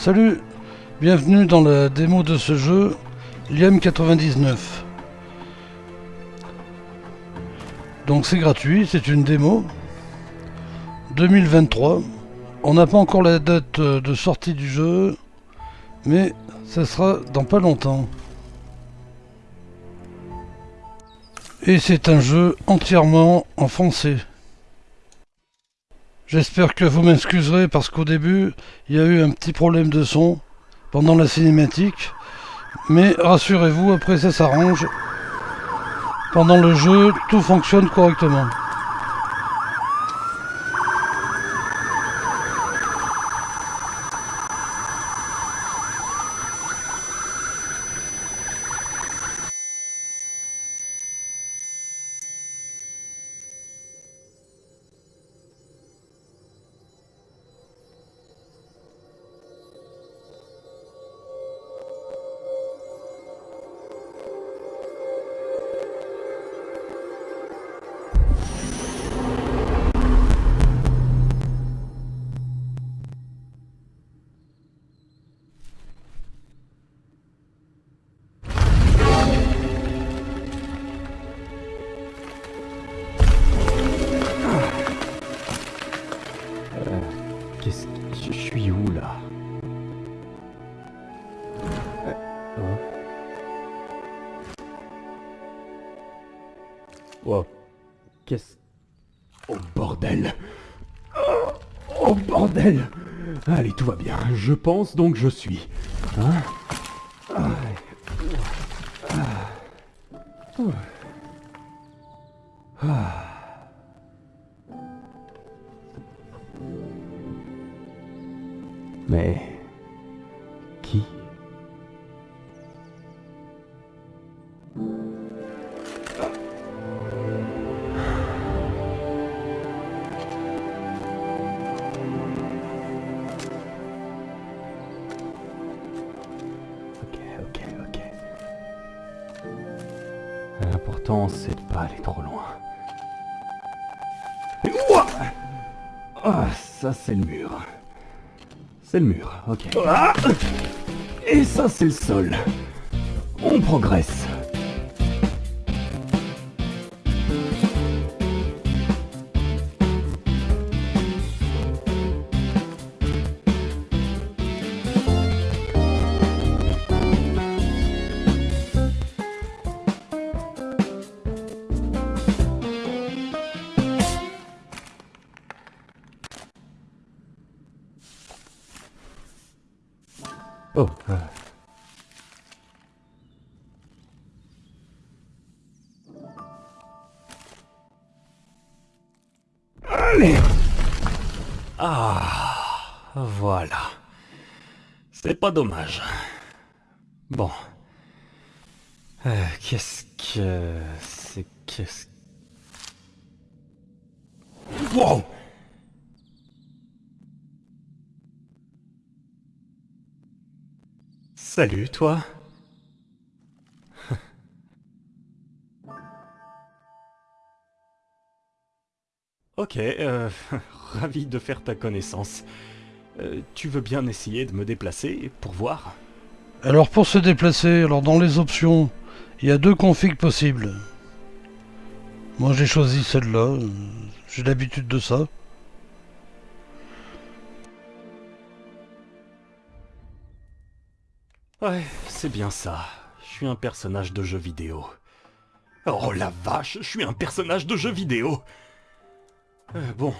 Salut, bienvenue dans la démo de ce jeu, Liam 99. Donc c'est gratuit, c'est une démo. 2023. On n'a pas encore la date de sortie du jeu, mais ça sera dans pas longtemps. Et c'est un jeu entièrement en français. J'espère que vous m'excuserez parce qu'au début, il y a eu un petit problème de son pendant la cinématique. Mais rassurez-vous, après ça s'arrange. Pendant le jeu, tout fonctionne correctement. Qu'est-ce que... Je suis où, là hein Oh, qu'est-ce... Oh, bordel Oh, oh, bordel Allez, tout va bien. Je pense donc je suis. Hein Ah. Ah. Ah. L'important, c'est de pas aller trop loin. Ouah Ah, ça, c'est le mur. C'est le mur, ok. Ah Et ça, c'est le sol. On progresse. Oh. Allez Ah, voilà. C'est pas dommage. Bon. Euh, qu'est-ce que... C'est... Qu'est-ce... Wow Salut, toi. ok, euh, ravi de faire ta connaissance. Euh, tu veux bien essayer de me déplacer pour voir? Alors pour se déplacer, alors dans les options, il y a deux configs possibles. Moi j'ai choisi celle-là, euh, j'ai l'habitude de ça. Ouais, c'est bien ça. Je suis un personnage de jeu vidéo. Oh la vache, je suis un personnage de jeu vidéo Euh, Bon,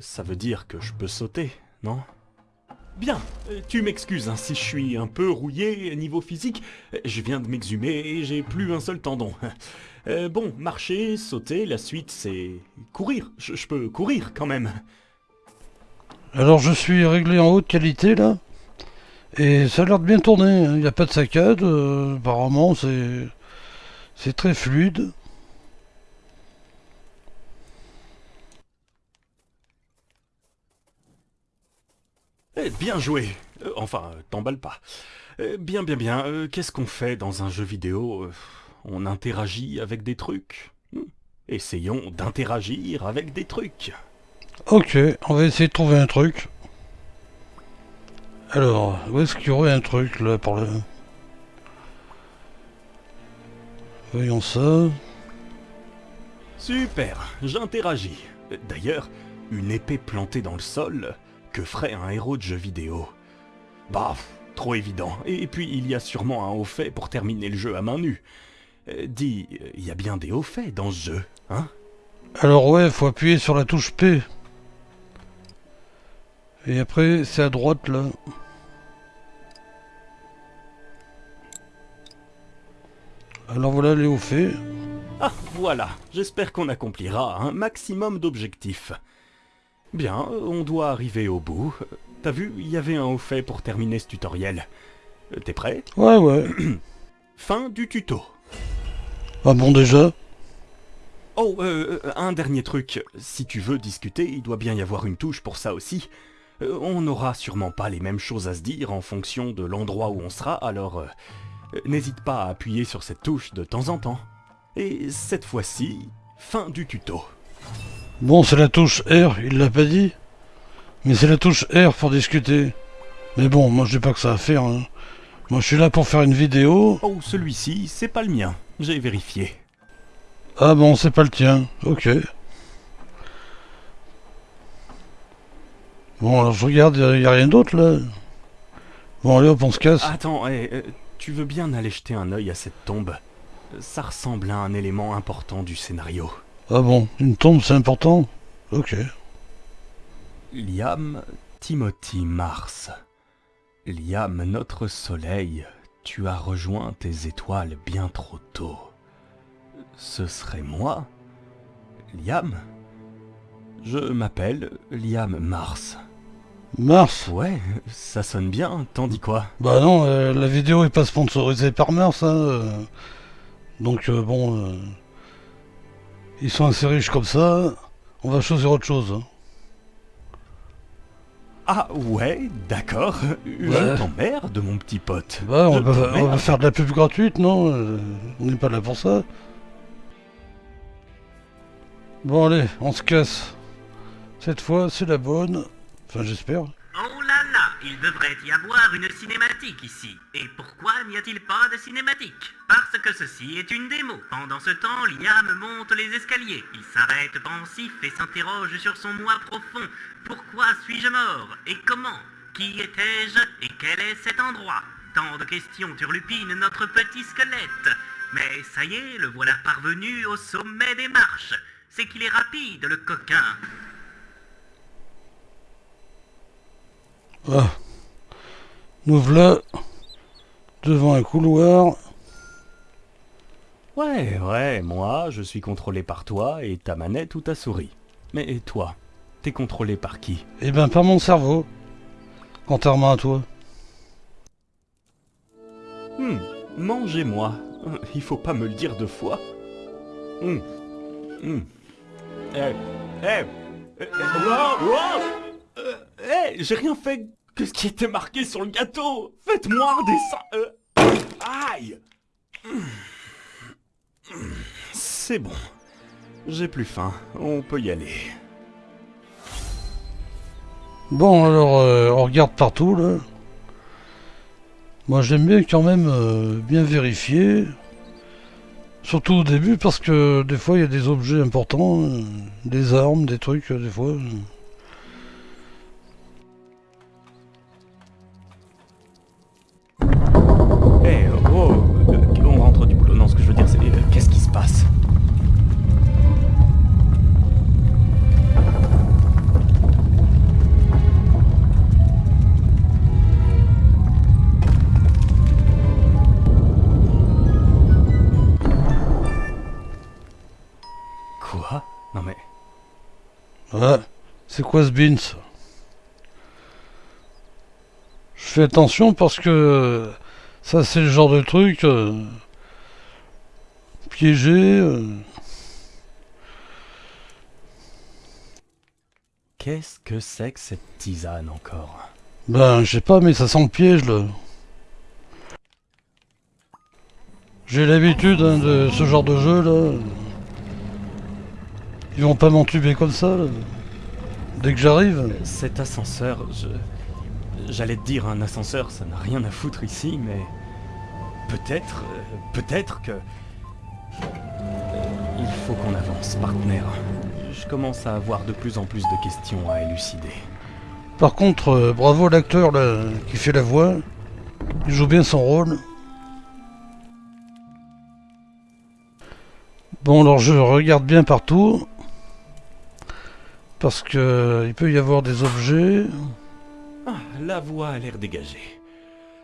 ça veut dire que je peux sauter, non? Bien, euh, tu m'excuses hein, si je suis un peu rouillé niveau physique. Je viens de m'exhumer et j'ai plus un seul tendon. Euh, bon, marcher, sauter, la suite c'est... courir. Je peux courir quand même. Alors je suis réglé en haute qualité là? Et ça a l'air de bien tourner, hein. il n'y a pas de saccade, euh, apparemment c'est c'est très fluide. Eh, bien joué Euh, Enfin, euh, t'emballe pas. Euh, bien, bien, bien. Qu'est-ce qu'on fait dans un jeu vidéo On interagit avec des trucs? Hmm. Essayons d'interagir avec des trucs. Ok, on va essayer de trouver un truc. Alors, où est-ce qu'il y aurait un truc là par là Voyons ça. Super, j'interagis. D'ailleurs, une épée plantée dans le sol, que ferait un héros de jeu vidéo? Bah, trop évident. Et puis, il y a sûrement un haut fait pour terminer le jeu à main nue. Euh, dis, il y a bien des hauts faits dans ce jeu, hein? Alors ouais, faut appuyer sur la touche P. Et après, c'est à droite là. Alors voilà les hauts faits. Ah, voilà, j'espère qu'on accomplira un maximum d'objectifs. Bien, on doit arriver au bout. T'as vu, il y avait un haut fait pour terminer ce tutoriel. Euh, T'es prêt? Ouais, ouais. Fin du tuto. Ah bon déjà? Oh, euh, un dernier truc. Si tu veux discuter, il doit bien y avoir une touche pour ça aussi. Euh, on n'aura sûrement pas les mêmes choses à se dire en fonction de l'endroit où on sera, alors euh, euh, n'hésite pas à appuyer sur cette touche de temps en temps. Et cette fois-ci, fin du tuto. Bon, c'est la touche R, il l'a pas dit. Mais c'est la touche R pour discuter. Mais bon, moi j'ai pas que ça à faire. hein. Moi je suis là pour faire une vidéo. Oh, celui-ci, c'est pas le mien. J'ai vérifié. Ah bon, c'est pas le tien. Ok. Bon, alors je regarde, y, y a rien d'autre là. Bon, allez hop, on se casse. Attends, eh, euh, tu veux bien aller jeter un œil à cette tombe? Ça ressemble à un élément important du scénario. Ah bon, une tombe c'est important? Ok. Liam Timothy Mars. Liam, notre soleil, tu as rejoint tes étoiles bien trop tôt. Ce serait moi? Liam? Je m'appelle Liam Mars. Mars Ouais, ça sonne bien, t'en dis quoi Bah non, euh, la vidéo est pas sponsorisée par Mars, hein. euh. Donc euh, bon, ils sont assez riches comme ça. On va choisir autre chose. hein. Ah ouais, d'accord. Je t'emmerde, mon petit pote. Bah, on va, on va t'emmerde. faire de la pub gratuite, non On n'est pas là pour ça. Bon allez, on se casse. Cette fois, c'est la bonne. J'espère. Oh là là, il devrait y avoir une cinématique ici. Et pourquoi n'y a-t-il pas de cinématique? Parce que ceci est une démo. Pendant ce temps, Liam monte les escaliers. Il s'arrête pensif et s'interroge sur son moi profond. Pourquoi suis-je mort? Et comment? Qui étais-je? Et quel est cet endroit? Tant de questions turlupinent notre petit squelette. Mais ça y est, le voilà parvenu au sommet des marches. C'est qu'il est rapide, le coquin. Ah. Nous voilà devant un couloir. Ouais, ouais, moi, je suis contrôlé par toi et ta manette ou ta souris. Mais toi, t'es contrôlé par qui? Eh ben, par mon cerveau. Contrairement à toi. Hmm, mangez-moi. Il faut pas me le dire deux fois. Hmm, hmm. Eh, eh, eh, eh, wow, wow. J'ai rien fait que ce qui était marqué sur le gâteau. Faites-moi un dessin. euh, aïe. C'est bon. J'ai plus faim. On peut y aller. Bon, alors, euh, on regarde partout, là. Moi, j'aime bien quand même euh, bien vérifier. Surtout au début, parce que des fois, il y a des objets importants. euh, des armes, des trucs, des fois. Non mais... Ouais. C'est quoi ce beans Je fais attention parce que ça, c'est le genre de truc euh, piégé. euh. Qu'est-ce que c'est que cette tisane encore? Ben, je sais pas, mais ça sent le piège là. J'ai l'habitude hein, de ce genre de jeu là. Ils vont pas m'entuber comme ça là. Dès que j'arrive. Cet ascenseur, je... j'allais te dire un ascenseur, ça n'a rien à foutre ici, mais... Peut-être, peut-être que... Il faut qu'on avance, partenaire. Je commence à avoir de plus en plus de questions à élucider. Par contre, euh, bravo l'acteur là qui fait la voix. Il joue bien son rôle. Bon alors je regarde bien partout. Parce que il peut y avoir des objets. Ah, la voix a l'air dégagée.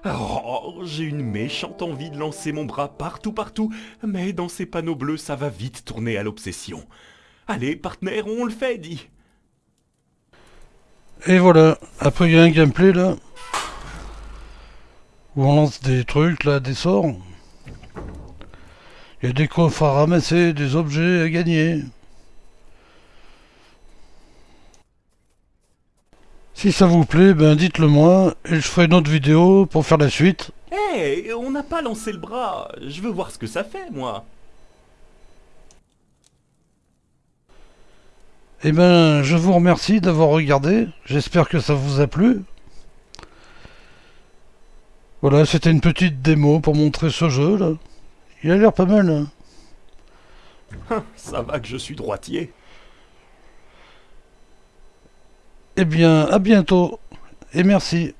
Oh, j'ai une méchante envie de lancer mon bras partout partout, mais dans ces panneaux bleus ça va vite tourner à l'obsession. Allez, partenaire, on le fait, dit. Et voilà, après il y a un gameplay là. Où on lance des trucs là, des sorts. Il y a des coffres à ramasser, des objets à gagner. Si ça vous plaît, ben dites-le moi et je ferai une autre vidéo pour faire la suite. Hé, on n'a pas lancé le bras. Je veux voir ce que ça fait, moi. Eh ben, je vous remercie d'avoir regardé. J'espère que ça vous a plu. Voilà, c'était une petite démo pour montrer ce jeu là. Il a l'air pas mal. Hein. Ça va que je suis droitier. Eh bien, à bientôt et merci.